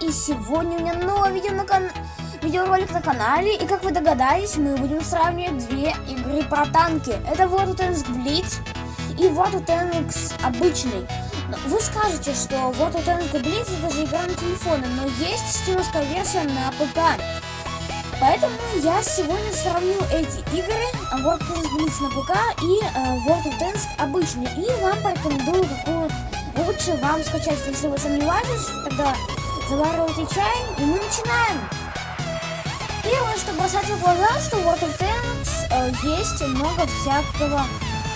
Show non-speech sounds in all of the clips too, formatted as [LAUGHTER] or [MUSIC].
и сегодня у меня новое видео на кан... видеоролик на канале. И как вы догадались, мы будем сравнивать две игры про танки. Это World of Tanks Blitz и World of Tanks обычный. Вы скажете, что World of Tanks Blitz это же игра на телефоне, но есть стимовская версия на ПК. Поэтому я сегодня сравню эти игры World of Tanks на ПК и э, World of Tanks обычный. И вам порекомендую, какую лучше вам скачать. Если вы сомневаетесь, тогда заваривайте чай и мы начинаем. Первое, что бросается в глаза, что в World of Tanks э, есть много всякого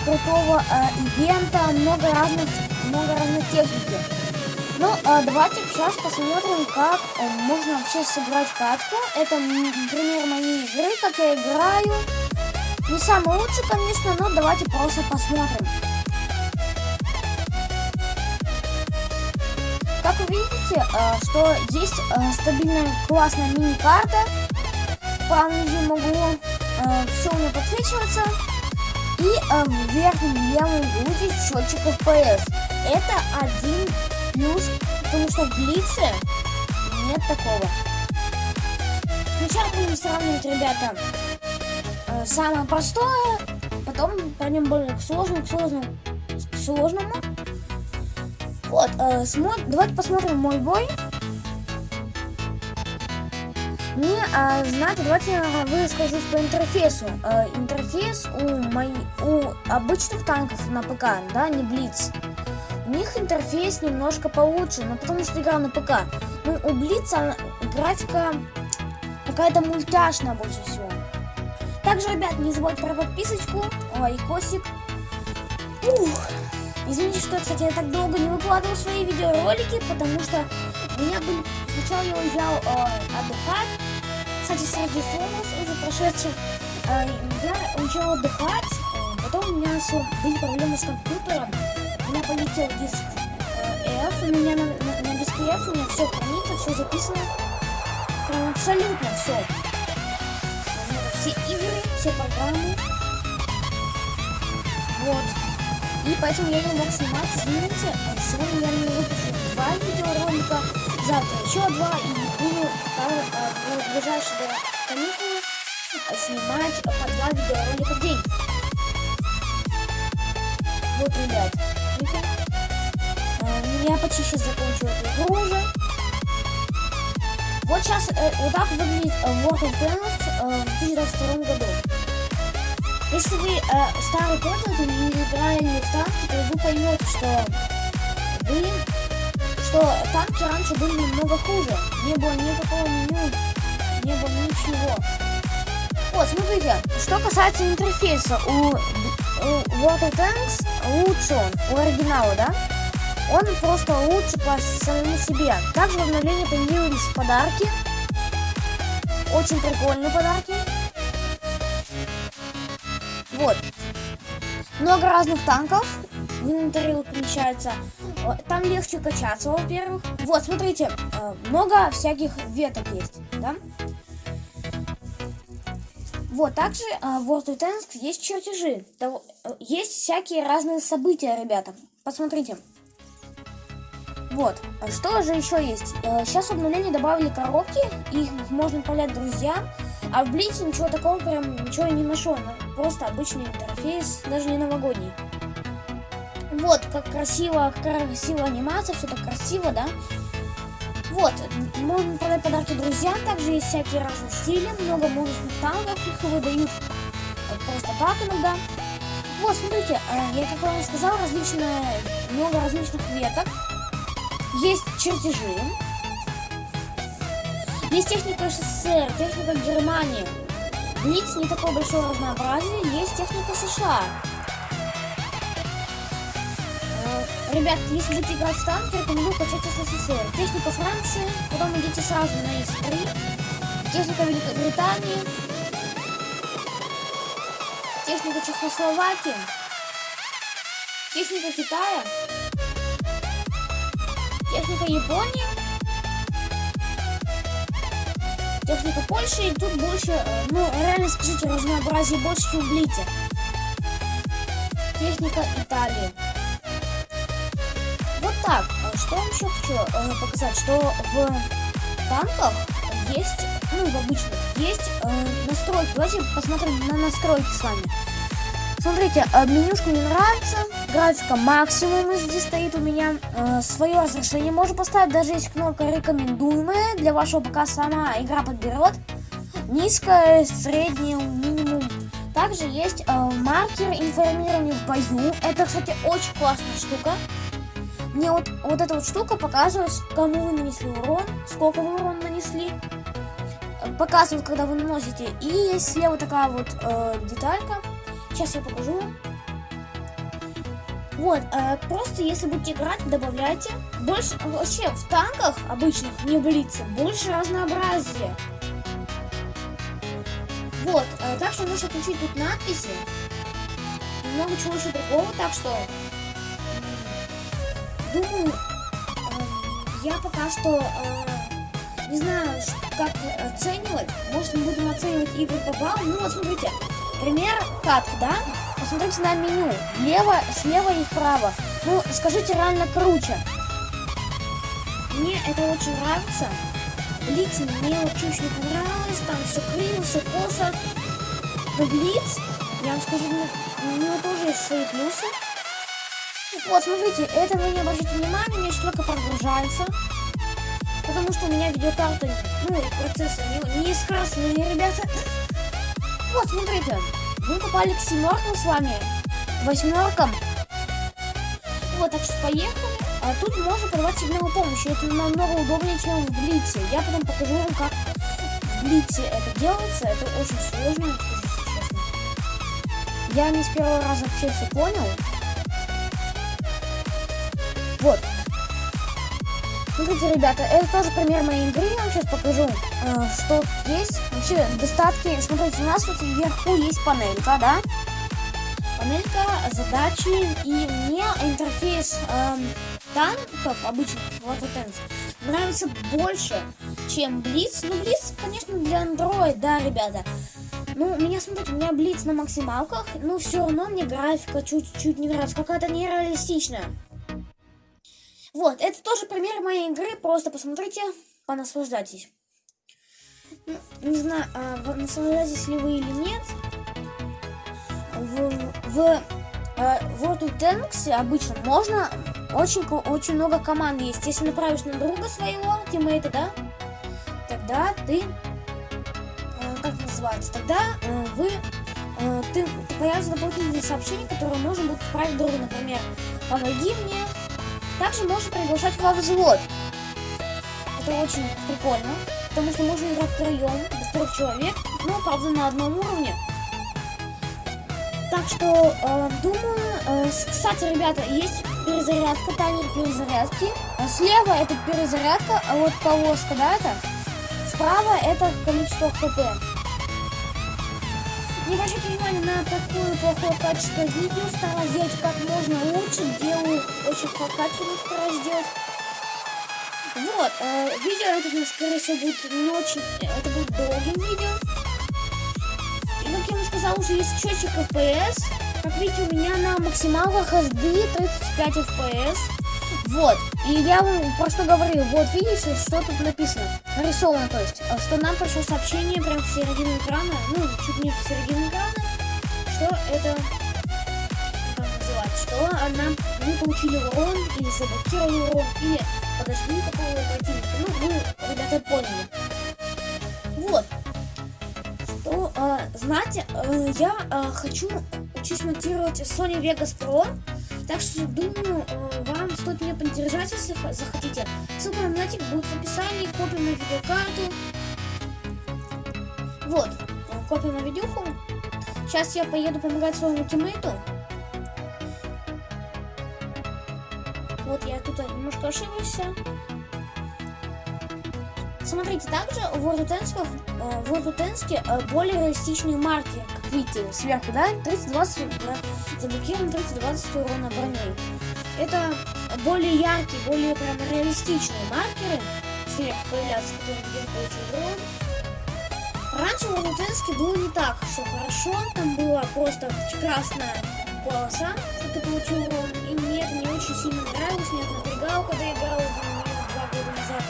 крутого э, ивента, много разных, много разной техники. Ну, э, давайте сейчас посмотрим, как э, можно вообще сыграть катку. Это, м, например, моей игры, как я играю. Не самый лучший, конечно, но давайте просто посмотрим. Как вы видите, э, что есть э, стабильная классная мини-карта. В правом нижнем углу все у меня подсвечивается. И в верхнем левом углу счетчик FPS. Это один плюс, потому что в Блице нет такого. Сначала будем сравнивать, ребята, э, самое простое, потом пойдем более к сложному, к сложному, к сложному. Вот, э, смо- давайте посмотрим мой бой. Мне, а, знаете, давайте я выскажусь по интерфейсу. Э, интерфейс у, мои, у обычных танков на ПК, да, не Блиц. Них интерфейс немножко получше, но потому что игра на ПК. Ну, у Блица графика какая-то мультяшная больше всего. Также, ребят, не забудьте про подписочку, лайкосик. Ух. Извините, что, кстати, я так долго не выкладывал свои видеоролики, потому что у меня были... Сначала я уезжал э, отдыхать. Кстати, среди слов уже прошедших. Э, я уезжал отдыхать. э, потом у меня были проблемы с компьютером. Меня полетел диск э, F. У меня на, на- на диске F у меня все хранится, все записано. Прям абсолютно все. Все игры, все программы. Вот. И поэтому я не мог снимать, извините. А Сегодня я не выпущу два видеоролика, завтра еще два, и буду э, э, в ближайшие каникулы э, снимать э, по два видеоролика в день. Вот, ребят, видите? Э, Я почти сейчас закончу эту игру уже. Вот сейчас э, вот так выглядит э, World of Tanks э, в 2022 году. Если вы э, старый пользователь и играли в танки, то вы поймете, что вы, что танки раньше были намного хуже. Не было никакого меню, не было ничего. Вот, смотрите, что касается интерфейса, у, у World of Tanks лучше он, у оригинала, да? Он просто лучше по самому себе. Также в обновлении появились подарки. Очень прикольные подарки. Вот. Много разных танков в инвентаре помещается. Э, Там легче качаться, во-первых. Вот, смотрите, э, много всяких веток есть, да? Вот, также э, в World of Tanks есть чертежи. Э, Есть всякие разные события, ребята. Посмотрите. Вот, а что же еще есть? Э, Сейчас в обновлении добавили коробки, их можно отправлять друзьям. А в Блице ничего такого прям ничего не нашел. ну, Просто обычный интерфейс, даже не новогодний. Вот, как красиво, какая красивая анимация, все так красиво, да? Вот, можно продать подарки друзьям, также есть всякие разные стили, много музычных танков, их выдают э, просто так иногда. Вот, смотрите, э, я как вам сказал, различные, много различных веток. Есть чертежи. Есть техника СССР, техника Германии. Блиц не такое большое разнообразие, есть техника США. Ребят, если будете играть в танки, рекомендую качать СССР. Техника Франции, потом идите сразу на С3. Техника Великобритании. Техника Чехословакии. Техника Китая. Техника Японии. техника Польши, и тут больше, э, ну, реально скажите, разнообразие больше, чем в Блите. Техника Италии. Что я еще хочу э, показать, что в танках есть, ну, в обычных, есть э, настройки. Давайте посмотрим на настройки с вами. Смотрите, э, менюшка мне нравится, графика максимум здесь стоит у меня. Э, свое разрешение можно поставить, даже есть кнопка рекомендуемая. Для вашего ПК сама игра подберет. Низкое, среднее, минимум. Также есть э, маркер информирования в бою. Это, кстати, очень классная штука. Мне вот, вот эта вот штука показывает, кому вы нанесли урон, сколько вы урон нанесли. Э, Показывает, когда вы наносите. И есть слева такая вот э, деталька. Сейчас я покажу. Вот, э, просто если будете играть, добавляйте. Больше, вообще, в танках обычных, не в Блице, больше разнообразия. Вот, э, так что можете включить тут надписи. Много чего еще другого, так что... Думаю, эм, я пока что э, не знаю, как оценивать. Может, мы будем оценивать игры по баллам. Ну, вот смотрите, пример катки, да? Посмотрите на меню. Лево, слева и вправо. Ну, скажите, реально круче. Мне это очень нравится. Блиц мне чуть не понравилось. Там все криво, все косо. Но Блиц, я вам скажу, ну, у него тоже есть свои плюсы. Вот, смотрите, это вы не обращайте внимания, еще только прогружается. Потому что у меня видеокарта, ну, процессор не, не скоростные, ребята. Вот, смотрите, мы попали к семеркам с вами, восьмеркам. Вот, так что поехали. А тут можно подавать сигналы помощи. Это намного удобнее, чем в Блице. Я потом покажу вам, как в Блице это делается. Это очень сложно, честно. Я не с первого раза вообще все понял. Вот. Смотрите, ребята, это тоже пример моей игры. Я вам сейчас покажу, э, что есть. Вообще, достатки. Смотрите, у нас тут вверху есть панелька, да? Панелька, задачи. И мне интерфейс эм, танков обычных вот вот этот, нравится больше, чем Блиц. Ну, Блиц, конечно, для Android, да, ребята. Ну, меня, смотрите, у меня Блиц на максималках, но все равно мне графика чуть-чуть не нравится, какая-то нереалистичная. Вот, это тоже пример моей игры, просто посмотрите, понаслаждайтесь. Ну, не знаю, а, наслаждаетесь ли вы или нет. В, в, а, в World of Tanks обычно можно очень, очень много команд есть. Если направишь на друга своего, тиммейта, да, тогда ты, э, как называется, тогда э, вы, э, ты, появятся дополнительные сообщения, которые можно будет отправить другу, например, помоги мне. Также можно приглашать во взвод. Это очень прикольно, потому что можно играть втроем, до трех человек, но, правда, на одном уровне. Так что, э, думаю, э, кстати, ребята, есть перезарядка, таймер перезарядки. А Слева это перезарядка, а вот полоска, да, это? Справа это количество хп. На такое плохое качество видео, стараюсь сделать как можно лучше, делаю очень качественно, стараюсь сделать. Вот, э, видео это, скорее всего, будет не очень, это будет долгим видео. И как я вам сказал, уже есть счетчик FPS. Как видите, у меня на максималках SD 35 FPS. Вот. И я вам про что говорю. Вот видите, что тут написано. Нарисовано, то есть, э, что нам пришло сообщение прям в середину экрана, ну, чуть не в середину экрана, что это как называется, что а, нам мы получили урон, или заблокировали урон, или подожгли такого противника. Ну, вы, ребята, поняли. Вот. Что, э, знаете, я э, хочу учусь монтировать Sony Vegas Pro, так что думаю, э, вам стоит меня поддержать, если захотите. Ссылка на донатик будет в описании, копия на видеокарту. Вот, э, копия на видюху. Сейчас я поеду помогать своему тиммейту. Вот я тут немножко ошибся. Смотрите, также в World э, э, более реалистичные марки, как видите, сверху, да, 30-20 да, заблокирован 30-20 урона броней. Это более яркие, более прям реалистичные маркеры сверху появляются, которые где получил урон. Раньше в Лутенске было не так все хорошо. Там была просто красная полоса, что ты получил урон. И мне это не очень сильно нравилось, меня это напрягало, когда я играл два года назад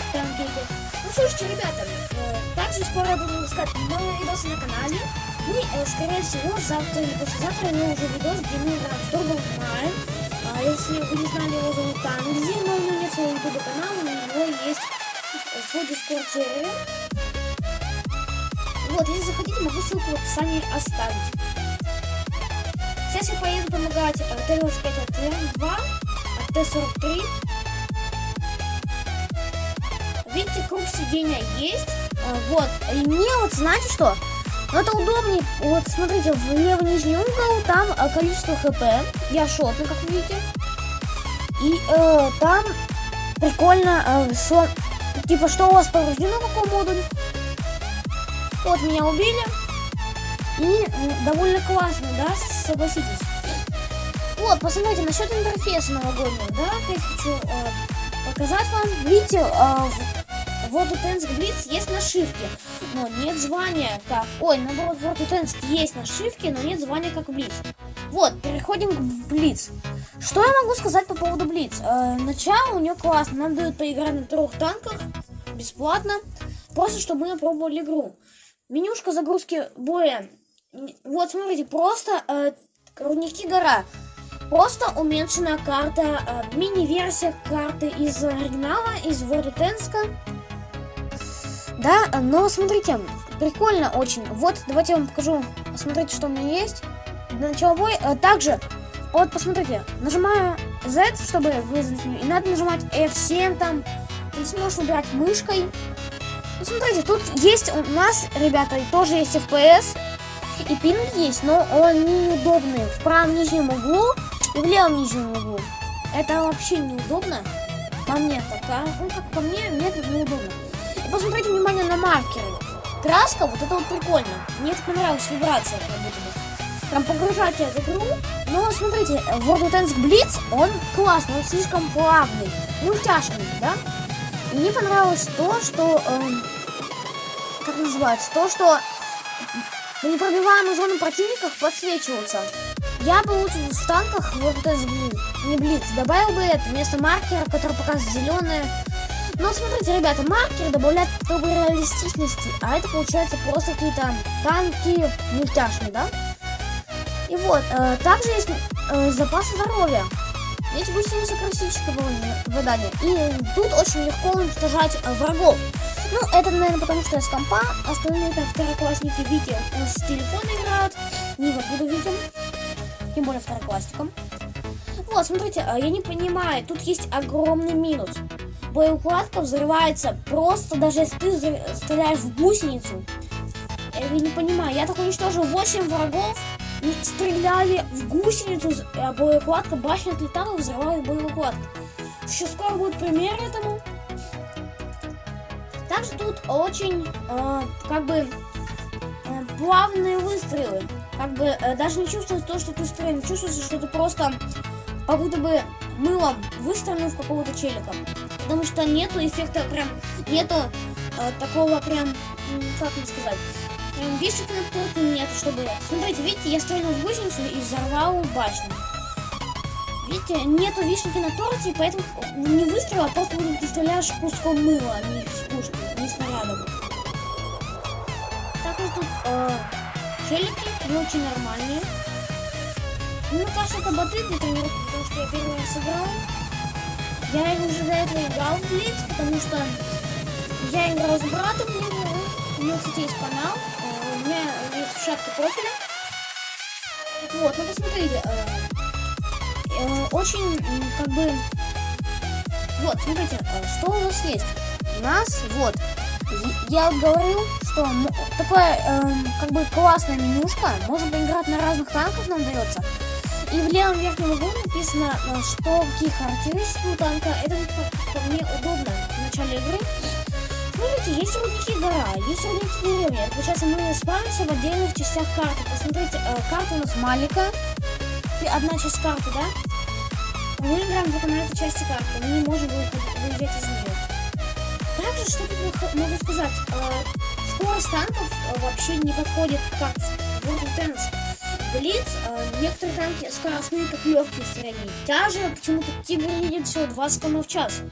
в Танкейте. Ну, слушайте, ребята, э, также скоро я буду выпускать новые видосы на канале. И, э, скорее всего, завтра или послезавтра я уже видос, где мы играем в Turbo Mine. А если вы не знали, его зовут Танзи, но у него нет своего ютуба канала, у него есть свой дискорд сервер. Вот, если захотите, могу ссылку в описании оставить. Сейчас я поеду помогать э, Т-25 от Т-2, от Т-43. Видите, круг сидения есть. А, Вот, и мне вот, знаете что? Ну, это удобнее. Вот, смотрите, в левый нижний угол там э, количество хп. Я шотный, как вы видите. И э, там прикольно, э, сло- типа, что у вас повреждено, какой модуль. Вот, меня убили. И м, довольно классно, да, согласитесь. Вот, посмотрите, насчет интерфейса новогоднего, да, опять хочу э, показать вам. Видите, э, в Tensk Blitz есть нашивки, но нет звания как... Ой, наоборот, у Tensk есть нашивки, но нет звания как Blitz. Вот, переходим к Blitz. Что я могу сказать по поводу Blitz? Э, начало у нее классно, нам дают поиграть на трех танках, бесплатно, просто чтобы мы опробовали игру. Менюшка загрузки боя. Вот, смотрите, просто э, рудники гора. Просто уменьшенная карта, э, мини-версия карты из оригинала, из World. Да, но смотрите, прикольно очень. Вот, давайте я вам покажу. Смотрите, что у меня есть. Для начала боя. Э, Также, вот, посмотрите, нажимаю Z, чтобы вызвать меню. И надо нажимать F7 там. Ты сможешь выбирать мышкой. Ну, смотрите, тут есть у нас, ребята, тоже есть FPS. И пинг есть, но он неудобный. В правом нижнем углу и в левом нижнем углу. Это вообще неудобно. По мне так, а? Ну, как по мне, мне это неудобно. И посмотрите внимание на маркеры. Краска, вот это вот прикольно. Мне это понравилась вибрация, как будто бы. Прям погружать в игру. Но смотрите, World of Tanks Blitz, он классный, он слишком плавный, мультяшный, да? Мне понравилось то, что... эм, как называется? То, что на непробиваемых зоны противников подсвечиваются. Я бы лучше в танках вот это не блиц добавил бы это вместо маркера, который показывает зеленое. Но смотрите, ребята, маркер добавляет как реалистичности, а это получается просто какие-то танки мультяшные, да? И вот, э, также есть э, запасы здоровья. Эти гусеницы красильщика задание. И тут очень легко уничтожать э, врагов. Ну, это, наверное, потому что я с компа. Остальные это второклассники Вики э, с телефона играют. Не буду видим. Тем более второклассникам. Вот, смотрите, э, я не понимаю. Тут есть огромный минус. Боеукладка взрывается просто даже если ты стреляешь в гусеницу. Я не понимаю. Я так уничтожил 8 врагов. Стреляли в гусеницу, а боеукладка, башня отлетала, взрывает боеукладку. Еще скоро будет пример этому. Также тут очень, э, как бы, э, плавные выстрелы. Как бы э, даже не чувствуется то, что ты стреляешь, чувствуется, что ты просто как будто бы мылом выстрелил в какого-то челика. Потому что нету эффекта прям, нету э, такого прям, как вам сказать, прям вишенки на торте нету, чтобы... Смотрите, видите, я стрелял в гусеницу и взорвал башню. Видите, нету вишенки на торте, поэтому не выстрел, а просто ты стреляешь куском мыла, а не с пушки, не снарядом. Также тут э, челики не очень нормальные. Мне кажется, это боты для тренировки, потому что я первый раз играл. Я уже до этого играл в Блиц, потому что я играл с братом, у него, у него, кстати, есть канал, у меня есть шапка профиля. Вот, ну посмотрите, э, э, очень, как бы, вот, смотрите, э, что у нас есть. У нас, вот, я говорил, что такая, эм, как бы, классная менюшка, можно поиграть на разных танках, нам дается. И в левом верхнем углу написано, э, что какие характеристики у танка. Это мне удобно в начале игры. Смотрите, есть рудники гора, есть рудники деревья. Получается, мы спавнимся в отдельных частях карты. Посмотрите, э, карта у нас маленькая. Одна часть карты, да? Мы играем только на этой части карты. Мы не можем выезжать из нее. Также, что тут могу сказать? Э, скорость танков э, вообще не подходит как в World of Tanks. Блиц, э, некоторые танки скоростные, как легкие средние. Тяжи, почему-то Тигр едет всего 20 км в час.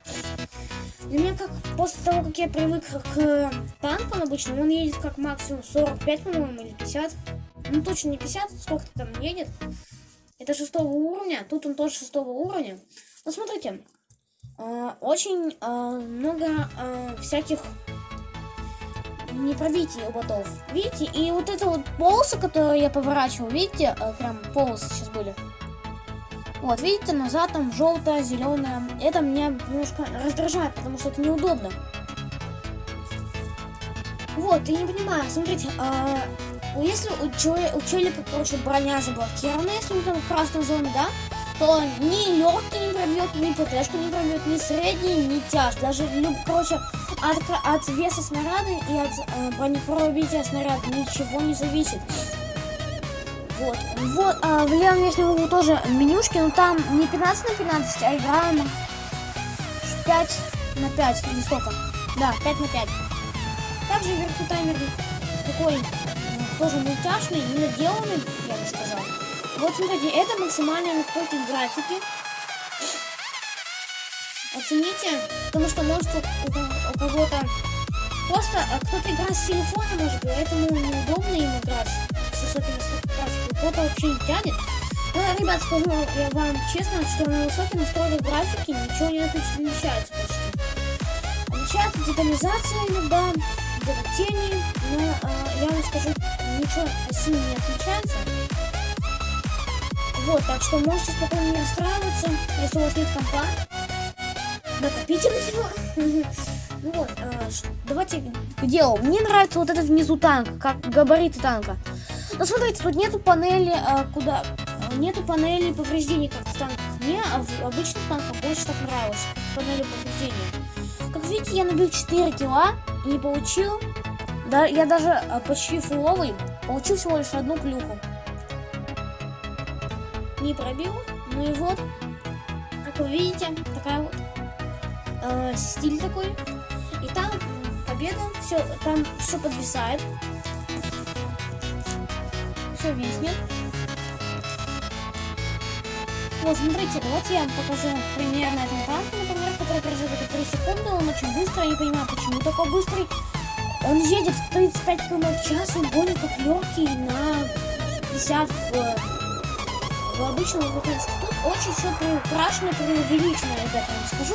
Для меня как после того, как я привык к танкам обычно, он едет как максимум 45, по-моему, или 50. Ну точно не 50, сколько там едет. Это шестого уровня, тут он тоже шестого уровня. Ну смотрите, э, очень э, много э, всяких непробитий у ботов. Видите, и вот это вот полосы, которые я поворачивал, видите, э, прям полосы сейчас были. Вот, видите, назад там желтая, зеленая. Это меня немножко раздражает, потому что это неудобно. Вот, я не понимаю, смотрите, а, если у, челе, у челика, короче, броня заблокирована, если он там в красной зоне, да, то ни легкий не пробьет, ни ПТшку не пробьет, ни средний, ни тяж. Даже, люб, короче, от, от веса снаряда и от э, бронепробития снаряда ничего не зависит. Вот, вот, а в левом верхнем углу тоже менюшки, но там не 15 на 15, а играем 5 на 5, или сколько? Да, 5 на 5. Также вверху таймер такой, тоже мультяшный, не наделанный, я бы сказал. Вот смотрите, это максимальная настройки графики. Оцените, потому что может у, у кого-то просто а, кто-то играет с телефона, может, поэтому неудобно им играть с высокими. Кто-то вообще не тянет. Ну, ребят, скажу я вам честно, что на высоких настройках графики ничего не отличается почти. Отличается детализация иногда, где-то тени, но э, я вам скажу, ничего сильно не отличается. Вот, так что можете спокойно не расстраиваться, если у вас нет компа. Накопите на него. Ну [LAUGHS] вот, э, давайте к делу. Мне нравится вот этот внизу танк, как габариты танка. Но смотрите, тут нету панели, э, куда... Нету панели повреждений, как в танках. Мне в обычных танках больше так нравилось. Панели повреждений. Как видите, я набил 4 кило и получил... Да, я даже э, почти фуловый, получил всего лишь одну клюху. Не пробил, ну и вот, как вы видите, такая вот э, стиль такой. И там победа, все, там все подвисает. Все виснет. Вот, смотрите, давайте я вам покажу пример на этом танке, например, который производит 3 секунды. Он очень быстрый, я не понимаю, почему такой быстрый. Он едет в 35 км в час, он более как легкий на 50 в, в обычном американском. Тут очень все приукрашено, преувеличено, ребята, я вам скажу.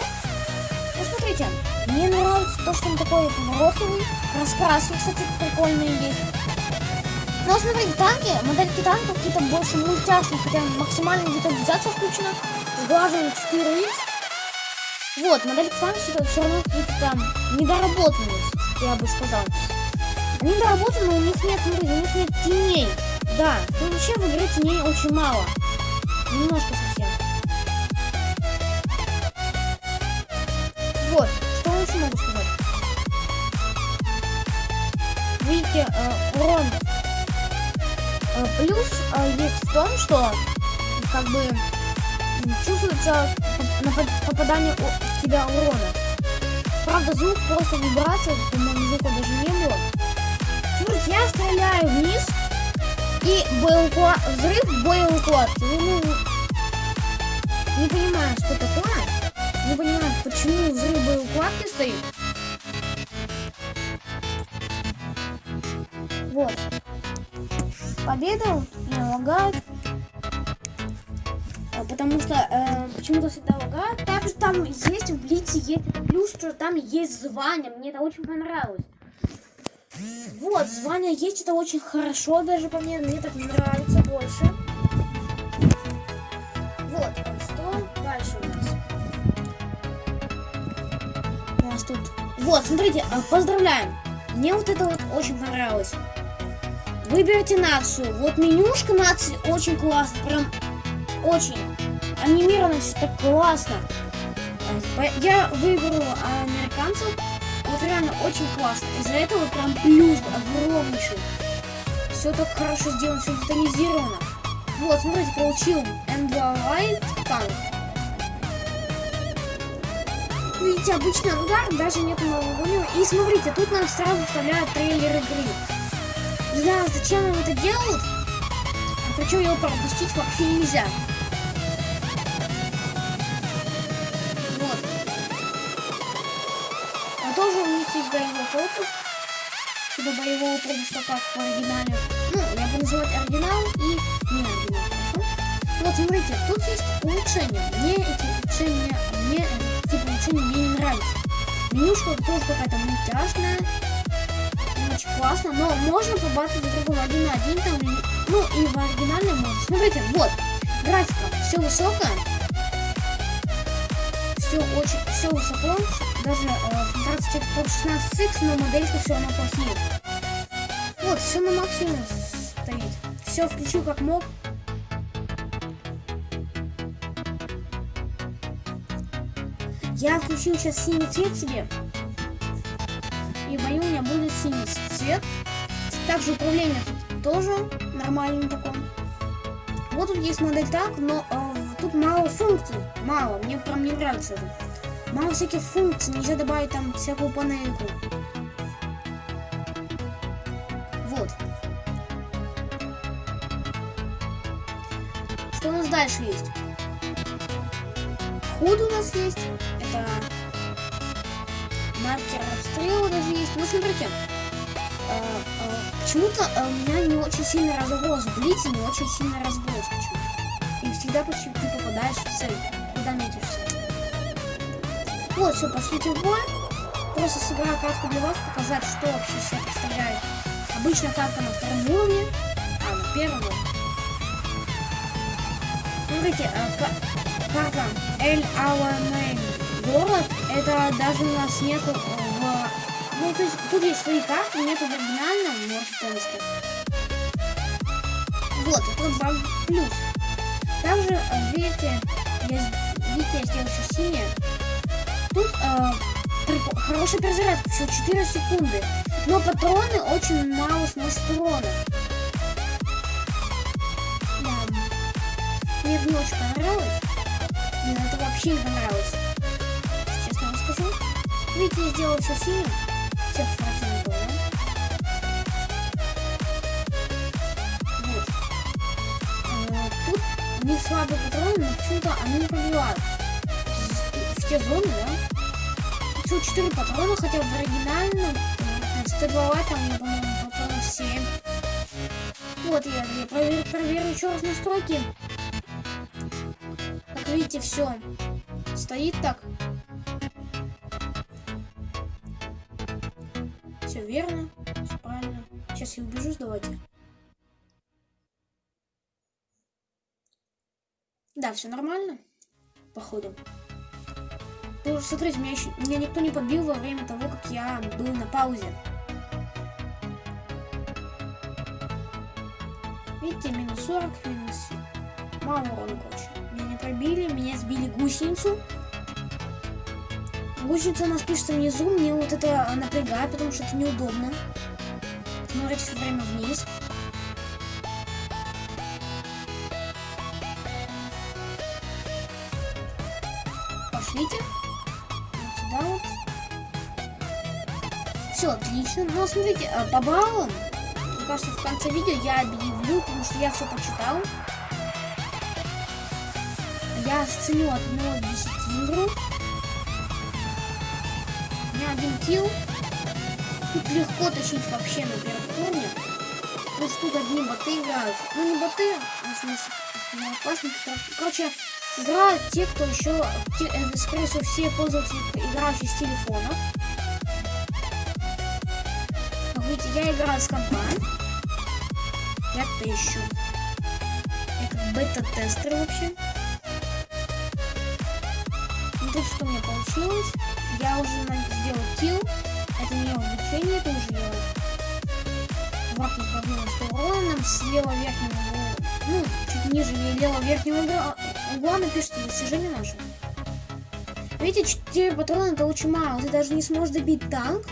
Ну, смотрите, мне нравится то, что он такой гороховый. Раскраски, кстати, прикольные есть. Но смотрите, танки, модельки танков какие-то больше мультяшные, хотя максимально детализация включена. Сглаживание 4 x Вот, модельки танков все равно какие-то там недоработанные, я бы сказал. Они доработаны, у них нет, смотрите, у них нет теней. Да, тут вообще в игре теней очень мало. Немножко совсем. Вот, что я еще могу сказать? Видите, э, урон. Плюс э, есть в том, что как бы чувствуется попадание в тебя урона. Правда, звук просто вибрация, по-моему, звука даже не было. Смотрите, я стреляю вниз, и боеуклад... взрыв боеукладки. Ну, не понимаю, что такое. Не понимаю, почему взрыв боеукладки стоит. Вот. Победа не лагает. Потому что э, почему-то всегда лагает. Также там есть в Блице есть плюс, что там есть звание. Мне это очень понравилось. Вот, звание есть, это очень хорошо даже по мне, мне так нравится больше. Вот, что дальше у нас? У нас тут... Вот, смотрите, поздравляем. Мне вот это вот очень понравилось. Выберите нацию. Вот менюшка нации очень классно, прям очень. Анимировано все так классно. Я выберу американцев. Вот реально очень классно. Из-за этого прям плюс огромнейший. Все так хорошо сделано, все детализировано. Вот, смотрите, получил М2 Light танк. видите, обычный ангар, даже нет новогоднего. И смотрите, тут нам сразу вставляют трейлер игры. Не знаю, зачем они это делают. Причем его пропустить вообще нельзя. Вот. А тоже у них есть боевой корпус. Типа боевого пропуска, как в оригинале. Ну, я буду называть оригинал и не оригинал? Вот, смотрите, тут есть улучшения. Мне эти улучшения, мне э, типа улучшения мне не нравятся. Менюшка тоже какая-то мультяшная. Классно, но можно побаться друг другом один на один там. Ну, и в оригинальном можно. Смотрите, вот, графика, все высокое. Все очень, все высоко. Даже э, контраст текстур 16 x но моделька все равно плохие. Вот, все на максимум стоит. Все включу как мог. Я включил сейчас синий цвет себе. И бою у меня будет синий цвет. Также управление тут тоже нормальное такое. Вот тут есть модель так, но э, тут мало функций. Мало, мне прям не нравится это. Мало всяких функций, нельзя добавить там всякую панельку. Вот. Что у нас дальше есть? Худ у нас есть. Это маркер обстрела даже есть. Ну, смотрите. э, э, Почему-то э, у меня не очень сильно разброс. В Блице не очень сильно разброс. И всегда почти ты попадаешь в цель, куда метишь цель. Вот, все, пошлите в бой. Просто сыграю карту для вас, показать, что вообще себя представляет. Обычно карта на втором уровне, а на первом. Смотрите, э, ка- карта El Alamein город, это даже у нас нету э, в... Ну, то есть тут есть свои карты, нету в оригинальном, можете поискать. Вот, это баг плюс. Также, э, видите, я, видите, я сделал еще синее. Тут э, прикол- хорошая перезарядка, всего 4 секунды. Но патроны очень мало сносят урона. Да. Мне это не очень понравилось. Мне это вообще не понравилось. Видите, я сделал все синим. Всех противников, да? Вот. Э, Тут у них слабые патроны, но почему-то они не пробивают. В- те зоны, да? Всего 4 патрона, хотя в оригинальном э, 102 там, я, по-моему, патронов 7. Вот я, я проверю, проверю еще раз настройки. Как видите, все стоит так. Я убежусь, давайте. Да, все нормально. Походу. Ну, смотрите, меня, еще, меня никто не подбил во время того, как я был на паузе. Видите, минус 40, минус... Мало урона, короче. Меня не пробили, меня сбили гусеницу. Гусеница у нас пишется внизу, мне вот это напрягает, потому что это неудобно. Смотреть все время вниз. Пошлите. Вот сюда вот. Все, отлично. Ну, смотрите, а, по баллам, мне кажется, в конце видео я объявлю, потому что я все почитал. Я ценю от 1 до 10 игру. У меня один килл. Тут легко тащить вообще на Потому что тут одни боты играют. Ну не боты, а в смысле, одноклассники. Короче, играют те, кто еще, те, э, скорее всего, все пользователи, играющие с телефонов. Как видите, я играю с компа. Я-то ищу. Я как бета-тестер вообще. Смотрите, что у меня получилось. Я уже сделал килл. Это не увлечение, это уже я вахну пробил 100 урона. Нам слева верхнего угла, ну, чуть ниже левого верхнего угла, угла напишите достижение наше. Видите, 4 патрона это очень мало. Ты даже не сможешь добить танк.